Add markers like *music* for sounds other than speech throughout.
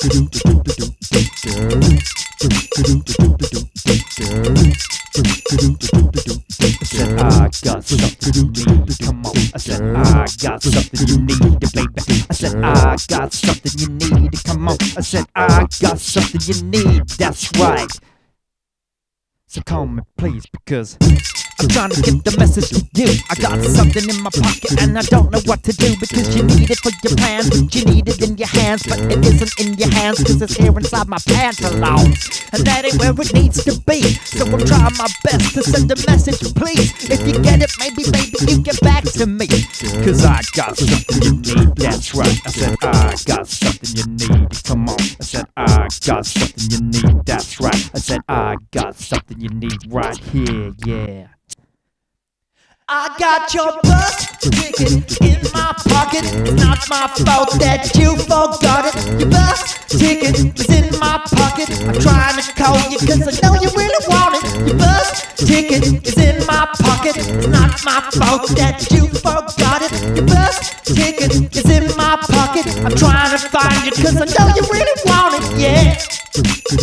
I got something you need. Come on. I said I got something you need, baby. I said I got something you need. Come on. I said I got something you need. That's right. So call me please because I'm trying to get the message to you. I got something in my pocket and I don't know what to do because you need it for your plans, you need it in your hands, but it isn't in your hands because it's here inside my pantaloons. And that ain't where it needs to be. So I'm trying my best to send a message, please. If you get it, maybe, maybe you get back to me. Cause I got something you need, that's right. I said, I got something you need. Come on. I said, I got something you need, that's right. I said, I got something you need right here, yeah. I got your bus ticket in my pocket. It's not my fault that you forgot it. Your bus ticket is in my pocket. I'm trying to call you cause I know you really want it. Your bus ticket is in my pocket. It's not my fault that you forgot it. Your bus ticket is in my pocket. I'm trying to find you cause I know you really. Yeah.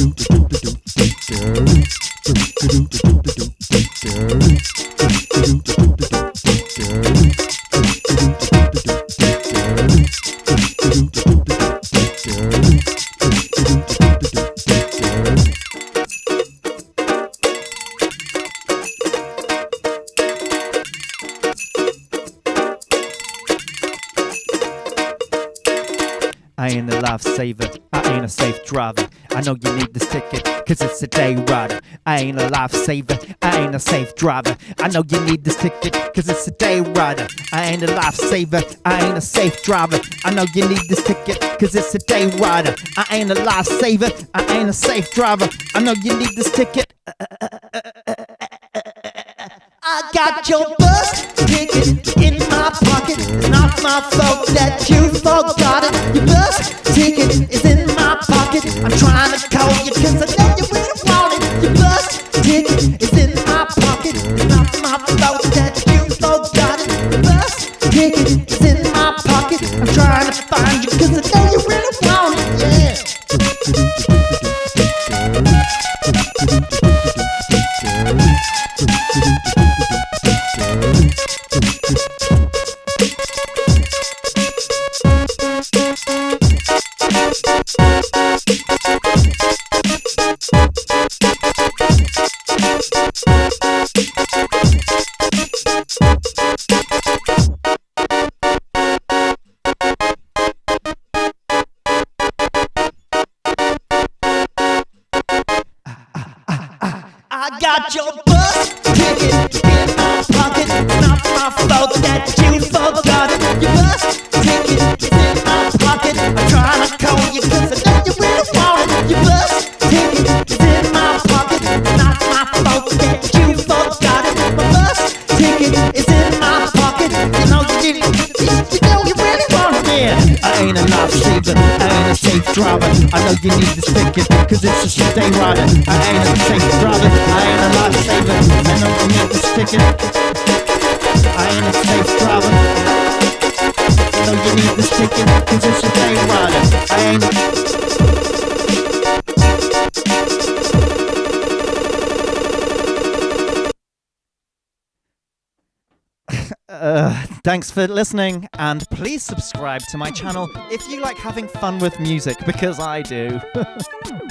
I ain't a lifesaver, I ain't a safe driver. I know you need this ticket, cause it's a day rider. I ain't a lifesaver, I ain't a safe driver. I know you need this ticket, cause it's a day rider. I ain't a lifesaver, I ain't a safe driver. I know you need this ticket, cause it's a day rider. I ain't a lifesaver, I ain't a safe driver. I know you need this ticket. I got your bus ticket in my pocket. Not my fault that you forgot I'm trying to got your want I ain't a lifesaver. I ain't a safe driver. I know you need this ticket cause it's a day rider. I ain't a safe driver. I ain't a lifesaver. I know you need this ticket. I ain't a safe driver. I know you need this ticket cause it's a day rider. I ain't a Thanks for listening, and please subscribe to my channel if you like having fun with music, because I do. *laughs*